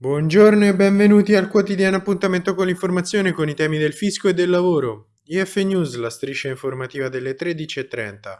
Buongiorno e benvenuti al quotidiano appuntamento con l'informazione con i temi del fisco e del lavoro. IF News, la striscia informativa delle 13.30.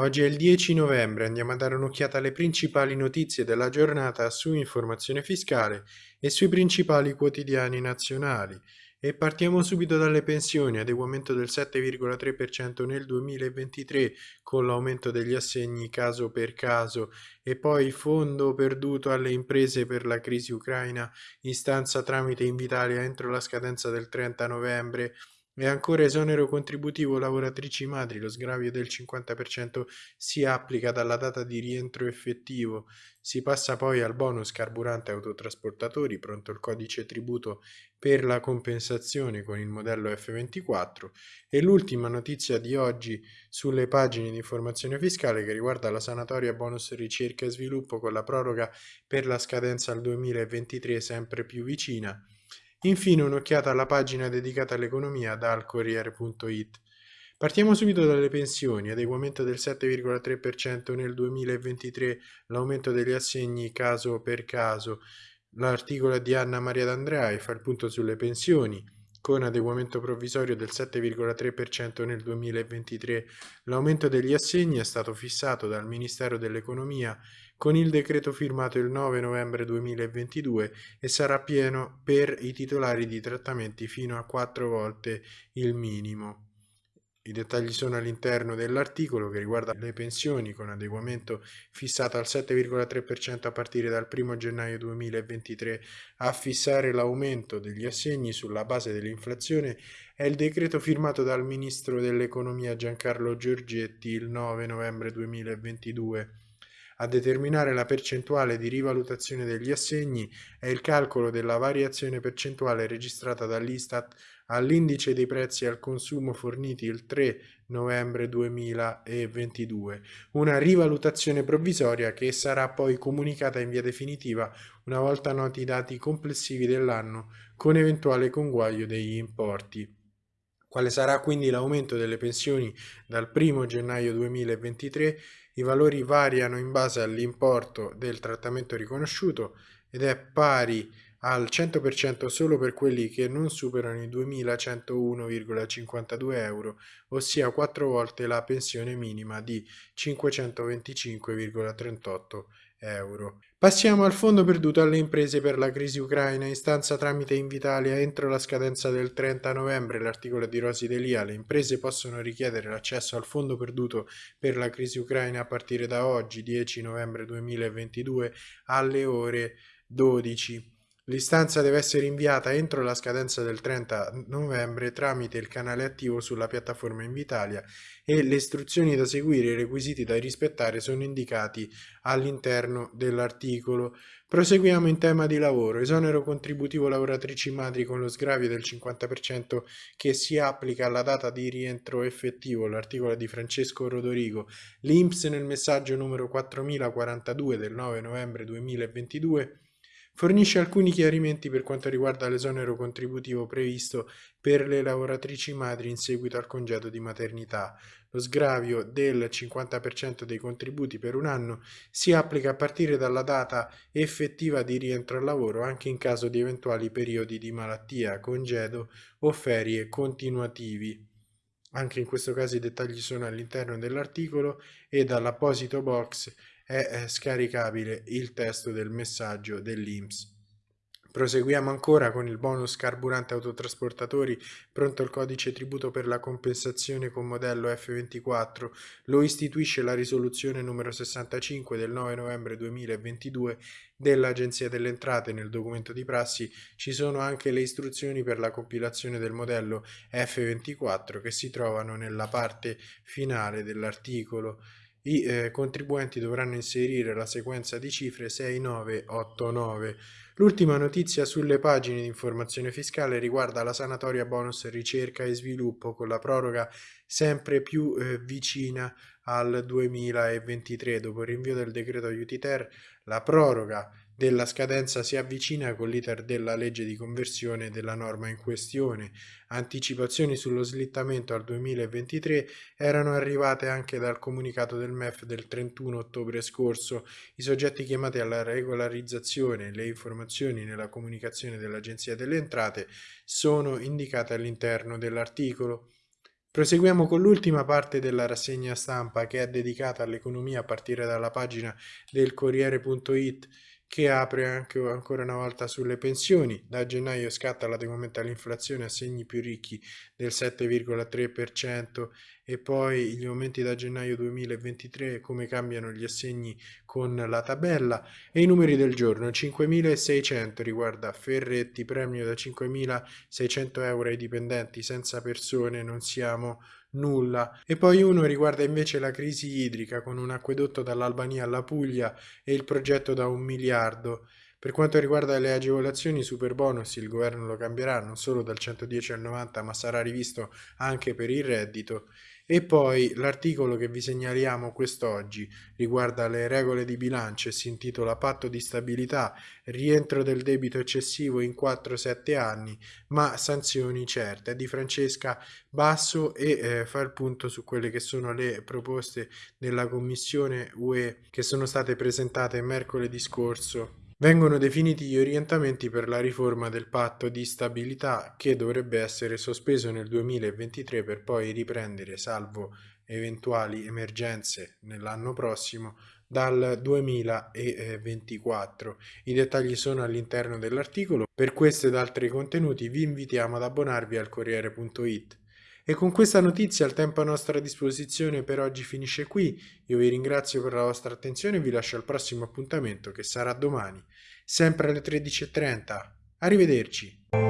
Oggi è il 10 novembre, andiamo a dare un'occhiata alle principali notizie della giornata su informazione fiscale e sui principali quotidiani nazionali. E partiamo subito dalle pensioni, adeguamento del 7,3% nel 2023 con l'aumento degli assegni caso per caso e poi fondo perduto alle imprese per la crisi ucraina, istanza tramite Invitalia entro la scadenza del 30 novembre e ancora esonero contributivo lavoratrici madri, lo sgravio del 50% si applica dalla data di rientro effettivo. Si passa poi al bonus carburante autotrasportatori, pronto il codice tributo per la compensazione con il modello F24 e l'ultima notizia di oggi sulle pagine di informazione fiscale che riguarda la sanatoria bonus ricerca e sviluppo con la proroga per la scadenza al 2023 sempre più vicina Infine un'occhiata alla pagina dedicata all'economia dal Corriere.it. Partiamo subito dalle pensioni, adeguamento del 7,3% nel 2023, l'aumento degli assegni caso per caso. L'articolo di Anna Maria D'Andrea fa il punto sulle pensioni, con adeguamento provvisorio del 7,3% nel 2023. L'aumento degli assegni è stato fissato dal Ministero dell'Economia con il decreto firmato il 9 novembre 2022 e sarà pieno per i titolari di trattamenti fino a 4 volte il minimo. I dettagli sono all'interno dell'articolo che riguarda le pensioni con adeguamento fissato al 7,3% a partire dal 1 gennaio 2023. A fissare l'aumento degli assegni sulla base dell'inflazione è il decreto firmato dal Ministro dell'Economia Giancarlo Giorgetti il 9 novembre 2022. A determinare la percentuale di rivalutazione degli assegni è il calcolo della variazione percentuale registrata dall'Istat all'indice dei prezzi al consumo forniti il 3 novembre 2022, una rivalutazione provvisoria che sarà poi comunicata in via definitiva una volta noti i dati complessivi dell'anno con eventuale conguaglio degli importi. Quale sarà quindi l'aumento delle pensioni dal 1 gennaio 2023 i valori variano in base all'importo del trattamento riconosciuto ed è pari al 100% solo per quelli che non superano i 2.101,52 euro, ossia 4 volte la pensione minima di 525,38 euro. Passiamo al fondo perduto alle imprese per la crisi ucraina, istanza tramite Invitalia entro la scadenza del 30 novembre, l'articolo di Rosi Delia, le imprese possono richiedere l'accesso al fondo perduto per la crisi ucraina a partire da oggi, 10 novembre 2022, alle ore 12. L'istanza deve essere inviata entro la scadenza del 30 novembre tramite il canale attivo sulla piattaforma Invitalia e le istruzioni da seguire e i requisiti da rispettare sono indicati all'interno dell'articolo. Proseguiamo in tema di lavoro. Esonero contributivo lavoratrici madri con lo sgravio del 50% che si applica alla data di rientro effettivo, l'articolo di Francesco Rodorigo. L'Inps nel messaggio numero 4042 del 9 novembre 2022 fornisce alcuni chiarimenti per quanto riguarda l'esonero contributivo previsto per le lavoratrici madri in seguito al congedo di maternità. Lo sgravio del 50% dei contributi per un anno si applica a partire dalla data effettiva di rientro al lavoro anche in caso di eventuali periodi di malattia, congedo o ferie continuativi. Anche in questo caso i dettagli sono all'interno dell'articolo e dall'apposito box è scaricabile il testo del messaggio dell'IMS. Proseguiamo ancora con il bonus carburante autotrasportatori, pronto il codice tributo per la compensazione con modello F24, lo istituisce la risoluzione numero 65 del 9 novembre 2022 dell'Agenzia delle Entrate. Nel documento di prassi ci sono anche le istruzioni per la compilazione del modello F24 che si trovano nella parte finale dell'articolo. I eh, contribuenti dovranno inserire la sequenza di cifre 6989. L'ultima notizia sulle pagine di informazione fiscale riguarda la sanatoria bonus ricerca e sviluppo con la proroga sempre più eh, vicina al 2023. Dopo il rinvio del decreto aiuti ter, la proroga della scadenza si avvicina con l'iter della legge di conversione della norma in questione. Anticipazioni sullo slittamento al 2023 erano arrivate anche dal comunicato del MEF del 31 ottobre scorso. I soggetti chiamati alla regolarizzazione, le informazioni nella comunicazione dell'Agenzia delle Entrate sono indicate all'interno dell'articolo. Proseguiamo con l'ultima parte della rassegna stampa che è dedicata all'economia a partire dalla pagina del Corriere.it che apre anche ancora una volta sulle pensioni. Da gennaio scatta l'adeguamento all'inflazione a segni più ricchi del 7,3% e poi gli aumenti da gennaio 2023 come cambiano gli assegni con la tabella? E i numeri del giorno. 5.600 riguarda Ferretti premio da 5.600 euro ai dipendenti. Senza persone non siamo nulla. E poi uno riguarda invece la crisi idrica con un acquedotto dall'Albania alla Puglia e il progetto da un miliardo. Per quanto riguarda le agevolazioni super bonus, il governo lo cambierà non solo dal 110 al 90, ma sarà rivisto anche per il reddito. E poi l'articolo che vi segnaliamo quest'oggi riguarda le regole di bilancio e si intitola Patto di stabilità, rientro del debito eccessivo in 4-7 anni, ma sanzioni certe. Di Francesca Basso e eh, fa il punto su quelle che sono le proposte della Commissione UE che sono state presentate mercoledì scorso Vengono definiti gli orientamenti per la riforma del patto di stabilità che dovrebbe essere sospeso nel 2023 per poi riprendere, salvo eventuali emergenze nell'anno prossimo, dal 2024. I dettagli sono all'interno dell'articolo. Per questo ed altri contenuti vi invitiamo ad abbonarvi al Corriere.it. E con questa notizia il tempo a nostra disposizione per oggi finisce qui. Io vi ringrazio per la vostra attenzione e vi lascio al prossimo appuntamento che sarà domani, sempre alle 13.30. Arrivederci.